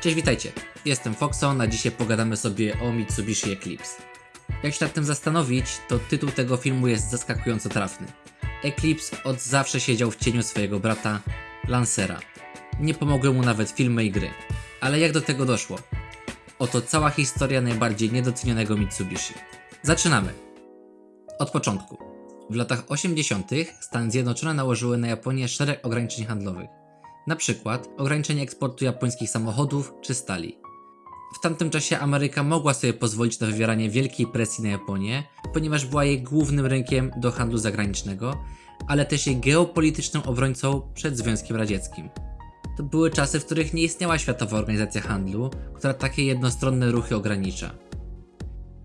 Cześć, witajcie. Jestem Foxon, a dzisiaj pogadamy sobie o Mitsubishi Eclipse. Jak się nad tym zastanowić, to tytuł tego filmu jest zaskakująco trafny. Eclipse od zawsze siedział w cieniu swojego brata, Lancera. Nie pomogły mu nawet filmy i gry. Ale jak do tego doszło? Oto cała historia najbardziej niedocenionego Mitsubishi. Zaczynamy. Od początku. W latach 80. Stany Zjednoczone nałożyły na Japonię szereg ograniczeń handlowych. Na przykład ograniczenie eksportu japońskich samochodów czy stali. W tamtym czasie Ameryka mogła sobie pozwolić na wywieranie wielkiej presji na Japonię, ponieważ była jej głównym rynkiem do handlu zagranicznego, ale też jej geopolitycznym obrońcą przed Związkiem Radzieckim. To były czasy, w których nie istniała Światowa Organizacja Handlu, która takie jednostronne ruchy ogranicza.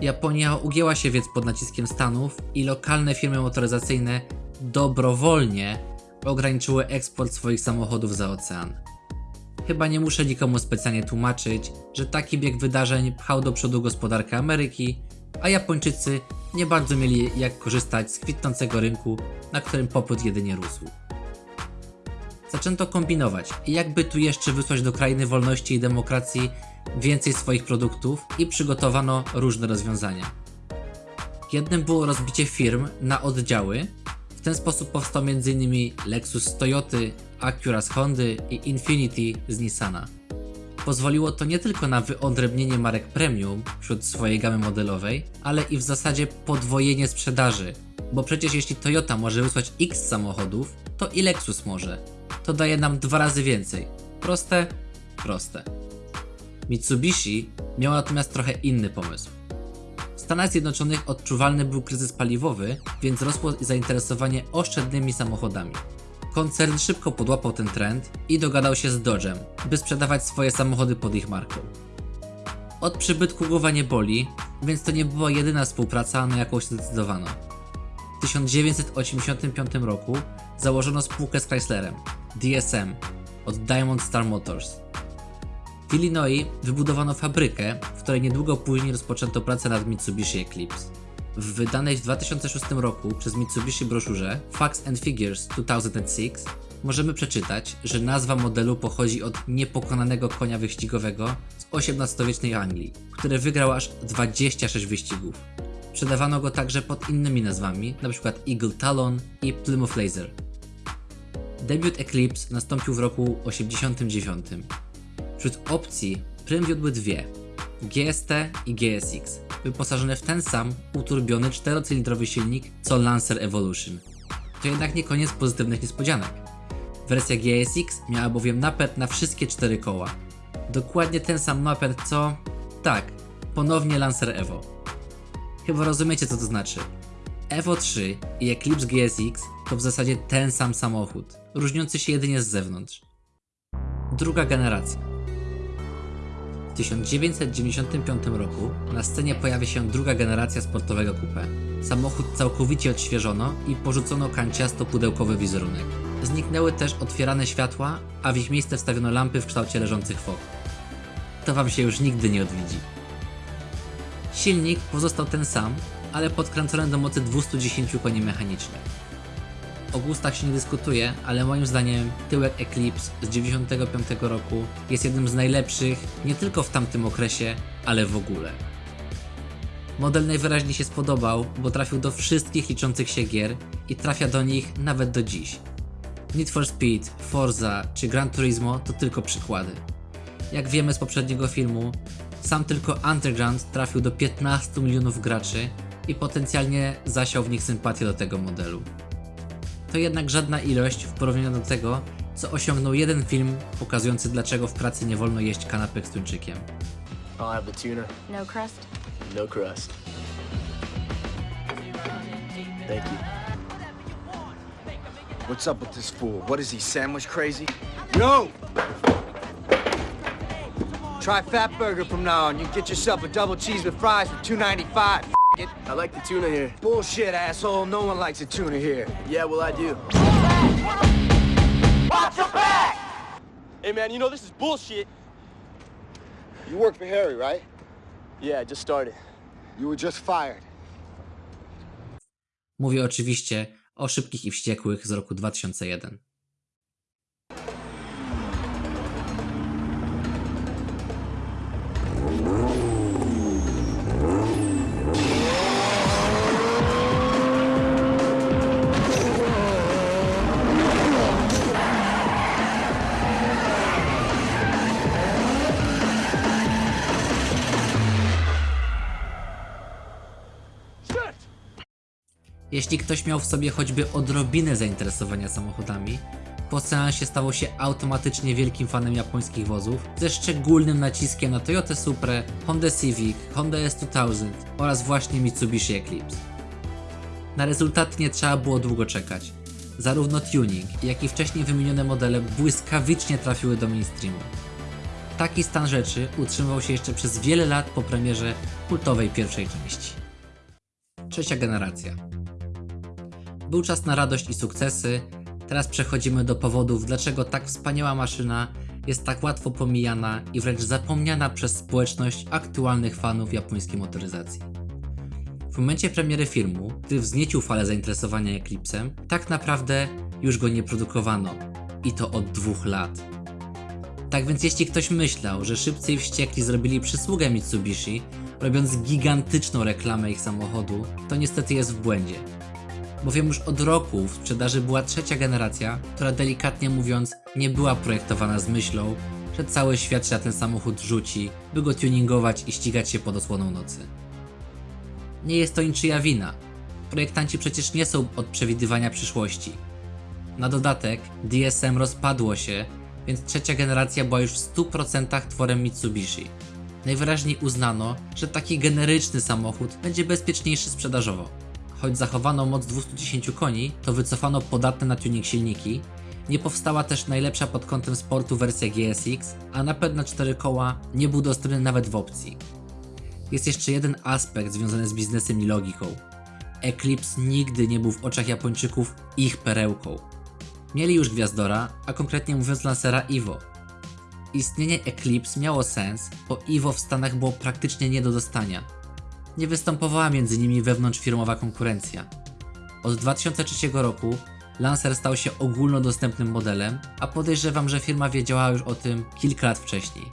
Japonia ugięła się więc pod naciskiem Stanów i lokalne firmy motoryzacyjne dobrowolnie ograniczyły eksport swoich samochodów za ocean. Chyba nie muszę nikomu specjalnie tłumaczyć, że taki bieg wydarzeń pchał do przodu gospodarkę Ameryki, a Japończycy nie bardzo mieli jak korzystać z kwitnącego rynku, na którym popyt jedynie rósł. Zaczęto kombinować, jakby tu jeszcze wysłać do krainy wolności i demokracji więcej swoich produktów i przygotowano różne rozwiązania. Jednym było rozbicie firm na oddziały. Ten sposób powstał m.in. Lexus z Toyoty, Acura z Hondy i Infiniti z Nissana. Pozwoliło to nie tylko na wyodrębnienie marek premium wśród swojej gamy modelowej, ale i w zasadzie podwojenie sprzedaży, bo przecież jeśli Toyota może wysłać X samochodów, to i Lexus może. To daje nam dwa razy więcej. Proste? Proste. Mitsubishi miał natomiast trochę inny pomysł. W Stanach Zjednoczonych odczuwalny był kryzys paliwowy, więc rosło zainteresowanie oszczędnymi samochodami. Koncern szybko podłapał ten trend i dogadał się z Dodge'em, by sprzedawać swoje samochody pod ich marką. Od przybytku głowa nie boli, więc to nie była jedyna współpraca, na jaką się zdecydowano. W 1985 roku założono spółkę z Chryslerem, DSM, od Diamond Star Motors. W Illinois wybudowano fabrykę, w której niedługo później rozpoczęto pracę nad Mitsubishi Eclipse. W wydanej w 2006 roku przez Mitsubishi broszurze Facts and Figures 2006 możemy przeczytać, że nazwa modelu pochodzi od niepokonanego konia wyścigowego z XVIII-wiecznej Anglii, który wygrał aż 26 wyścigów. Sprzedawano go także pod innymi nazwami, np. Eagle Talon i Plymouth Laser. Debiut Eclipse nastąpił w roku 89. Wśród opcji prym wiodły dwie GST i GSX, wyposażone w ten sam uturbiony czterocylindrowy silnik co Lancer Evolution. To jednak nie koniec pozytywnych niespodzianek. Wersja GSX miała bowiem napęd na wszystkie cztery koła. Dokładnie ten sam napęd co... tak, ponownie Lancer Evo. Chyba rozumiecie co to znaczy. Evo 3 i Eclipse GSX to w zasadzie ten sam samochód, różniący się jedynie z zewnątrz. Druga generacja. W 1995 roku na scenie pojawia się druga generacja sportowego coupe. Samochód całkowicie odświeżono i porzucono kanciasto-pudełkowy wizerunek. Zniknęły też otwierane światła, a w ich miejsce wstawiono lampy w kształcie leżących fok. To wam się już nigdy nie odwiedzi. Silnik pozostał ten sam, ale podkręcony do mocy 210 koni mechanicznych. O gustach się nie dyskutuje, ale moim zdaniem tyłek Eclipse z 95 roku jest jednym z najlepszych nie tylko w tamtym okresie, ale w ogóle. Model najwyraźniej się spodobał, bo trafił do wszystkich liczących się gier i trafia do nich nawet do dziś. Need for Speed, Forza czy Gran Turismo to tylko przykłady. Jak wiemy z poprzedniego filmu, sam tylko Underground trafił do 15 milionów graczy i potencjalnie zasiał w nich sympatię do tego modelu. To jednak żadna ilość w porównaniu do tego, co osiągnął jeden film pokazujący dlaczego w pracy nie wolno jeść kanapek z tuńczykiem. I'll have the tuna, No crust? no crust. Thank you. What's up with this fool? What is he, sandwich crazy? Yo! Try Fat Burger from now on. You get yourself a double cheese with fries for $2.95. f- it. I like the tuna here. Bullshit, asshole. No one likes a tuna here. Yeah, well, I do. Watch your back! Hey man, you know this is bullshit. You work for Harry, right? Yeah, I just started. You were just fired. Mówię oczywiście o Szybkich i Wściekłych z roku 2001. Jeśli ktoś miał w sobie choćby odrobinę zainteresowania samochodami, po seansie stawał się automatycznie wielkim fanem japońskich wozów, ze szczególnym naciskiem na Toyota Supra, Honda Civic, Honda S2000 oraz właśnie Mitsubishi Eclipse. Na rezultat nie trzeba było długo czekać. Zarówno tuning, jak i wcześniej wymienione modele błyskawicznie trafiły do mainstreamu. Taki stan rzeczy utrzymywał się jeszcze przez wiele lat po premierze kultowej pierwszej części. Trzecia generacja. Był czas na radość i sukcesy, teraz przechodzimy do powodów, dlaczego tak wspaniała maszyna jest tak łatwo pomijana i wręcz zapomniana przez społeczność aktualnych fanów japońskiej motoryzacji. W momencie premiery filmu, gdy wzniecił falę zainteresowania Eclipsem, tak naprawdę już go nie produkowano. I to od dwóch lat. Tak więc jeśli ktoś myślał, że szybcy i wściekli zrobili przysługę Mitsubishi, robiąc gigantyczną reklamę ich samochodu, to niestety jest w błędzie. Bowiem już od roku w sprzedaży była trzecia generacja, która delikatnie mówiąc nie była projektowana z myślą, że cały świat się na ten samochód rzuci, by go tuningować i ścigać się pod osłoną nocy. Nie jest to niczyja wina. Projektanci przecież nie są od przewidywania przyszłości. Na dodatek DSM rozpadło się, więc trzecia generacja była już w 100% tworem Mitsubishi. Najwyraźniej uznano, że taki generyczny samochód będzie bezpieczniejszy sprzedażowo. Choć zachowano moc 210 koni, to wycofano podatne na tuning silniki, nie powstała też najlepsza pod kątem sportu wersja GSX, a napęd na 4 koła nie był dostępny nawet w opcji. Jest jeszcze jeden aspekt związany z biznesem i logiką. Eclipse nigdy nie był w oczach Japończyków ich perełką. Mieli już gwiazdora, a konkretnie mówiąc lansera Evo. Istnienie Eclipse miało sens, bo Evo w Stanach było praktycznie nie do dostania. Nie występowała między nimi wewnątrzfirmowa konkurencja. Od 2003 roku Lancer stał się ogólnodostępnym modelem, a podejrzewam, że firma wiedziała już o tym kilka lat wcześniej.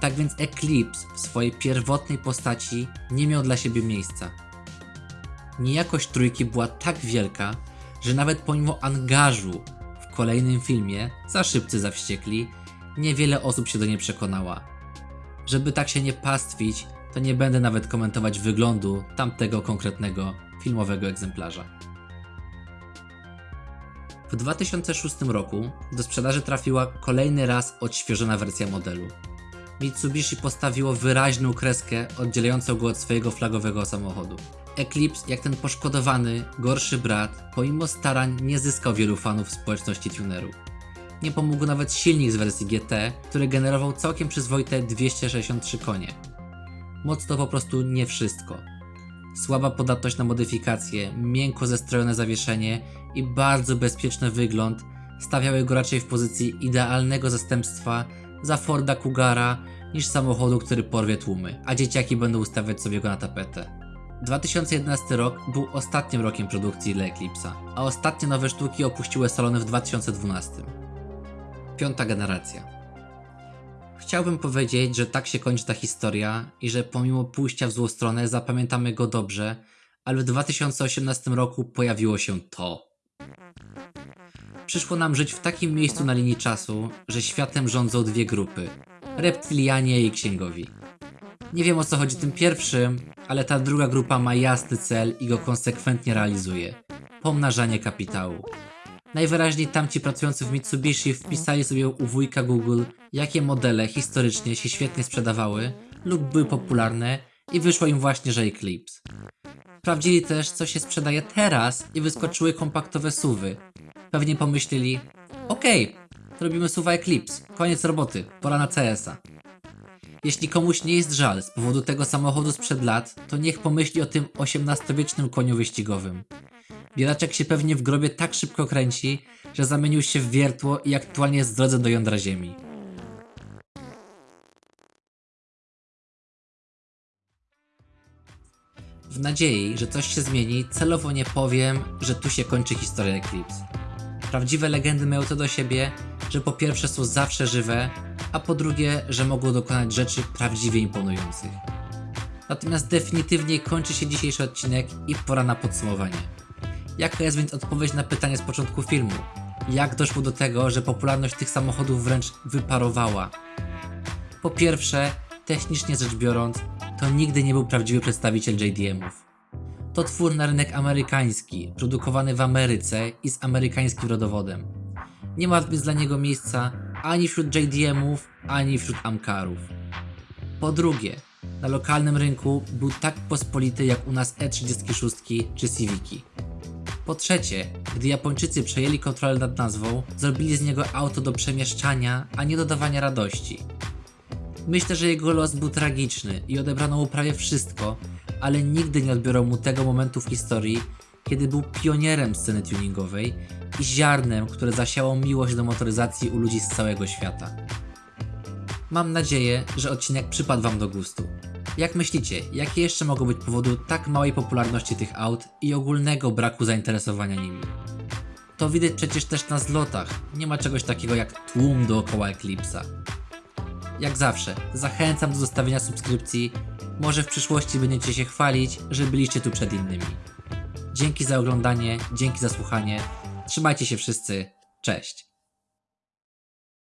Tak więc Eclipse w swojej pierwotnej postaci nie miał dla siebie miejsca. Niejakość trójki była tak wielka, że nawet pomimo angażu w kolejnym filmie, za szybcy za wściekli, niewiele osób się do niej przekonała. Żeby tak się nie pastwić, to nie będę nawet komentować wyglądu tamtego konkretnego filmowego egzemplarza. W 2006 roku do sprzedaży trafiła kolejny raz odświeżona wersja modelu. Mitsubishi postawiło wyraźną kreskę oddzielającą go od swojego flagowego samochodu. Eclipse, jak ten poszkodowany, gorszy brat, pomimo starań nie zyskał wielu fanów w społeczności tunerów. Nie pomógł nawet silnik z wersji GT, który generował całkiem przyzwoite 263 konie. Moc to po prostu nie wszystko. Słaba podatność na modyfikacje, miękko zestrojone zawieszenie i bardzo bezpieczny wygląd stawiały go raczej w pozycji idealnego zastępstwa za Forda Cougara niż samochodu, który porwie tłumy, a dzieciaki będą ustawiać sobie go na tapetę. 2011 rok był ostatnim rokiem produkcji dla Eclipse'a, a ostatnie nowe sztuki opuściły salony w 2012. Piąta generacja. Chciałbym powiedzieć, że tak się kończy ta historia i że pomimo pójścia w złą stronę zapamiętamy go dobrze, ale w 2018 roku pojawiło się to. Przyszło nam żyć w takim miejscu na linii czasu, że światem rządzą dwie grupy: reptilianie i księgowi. Nie wiem o co chodzi tym pierwszym, ale ta druga grupa ma jasny cel i go konsekwentnie realizuje pomnażanie kapitału. Najwyraźniej tamci pracujący w Mitsubishi wpisali sobie u wujka Google, jakie modele historycznie się świetnie sprzedawały lub były popularne i wyszło im właśnie, że Eclipse. Sprawdzili też, co się sprzedaje teraz i wyskoczyły kompaktowe suwy. Pewnie pomyśleli, okej, to robimy suwa Eclipse, koniec roboty, pora na CS-a. Jeśli komuś nie jest żal z powodu tego samochodu sprzed lat, to niech pomyśli o tym XVIII-wiecznym koniu wyścigowym. Bielaczek się pewnie w grobie tak szybko kręci, że zamienił się w wiertło i aktualnie jest w drodze do jądra ziemi. W nadziei, że coś się zmieni, celowo nie powiem, że tu się kończy historia Eclipse. Prawdziwe legendy mają to do siebie, że po pierwsze są zawsze żywe, a po drugie, że mogą dokonać rzeczy prawdziwie imponujących. Natomiast definitywnie kończy się dzisiejszy odcinek i pora na podsumowanie. Jaka jest więc odpowiedź na pytanie z początku filmu? Jak doszło do tego, że popularność tych samochodów wręcz wyparowała? Po pierwsze, technicznie rzecz biorąc, to nigdy nie był prawdziwy przedstawiciel JDM-ów. To twór na rynek amerykański, produkowany w Ameryce i z amerykańskim rodowodem. Nie ma więc dla niego miejsca ani wśród JDM-ów, ani wśród Amkarów. Po drugie, na lokalnym rynku był tak pospolity jak u nas E36 czy Civiki. Po trzecie, gdy Japończycy przejęli kontrolę nad nazwą, zrobili z niego auto do przemieszczania, a nie dodawania radości. Myślę, że jego los był tragiczny i odebrano mu prawie wszystko, ale nigdy nie odbiorą mu tego momentu w historii, kiedy był pionierem sceny tuningowej i ziarnem, które zasiało miłość do motoryzacji u ludzi z całego świata. Mam nadzieję, że odcinek przypadł Wam do gustu. Jak myślicie, jakie jeszcze mogą być powody tak małej popularności tych aut i ogólnego braku zainteresowania nimi? To widać przecież też na zlotach, nie ma czegoś takiego jak tłum dookoła Eclipse'a. Jak zawsze, zachęcam do zostawienia subskrypcji, może w przyszłości będziecie się chwalić, że byliście tu przed innymi. Dzięki za oglądanie, dzięki za słuchanie, trzymajcie się wszyscy, cześć!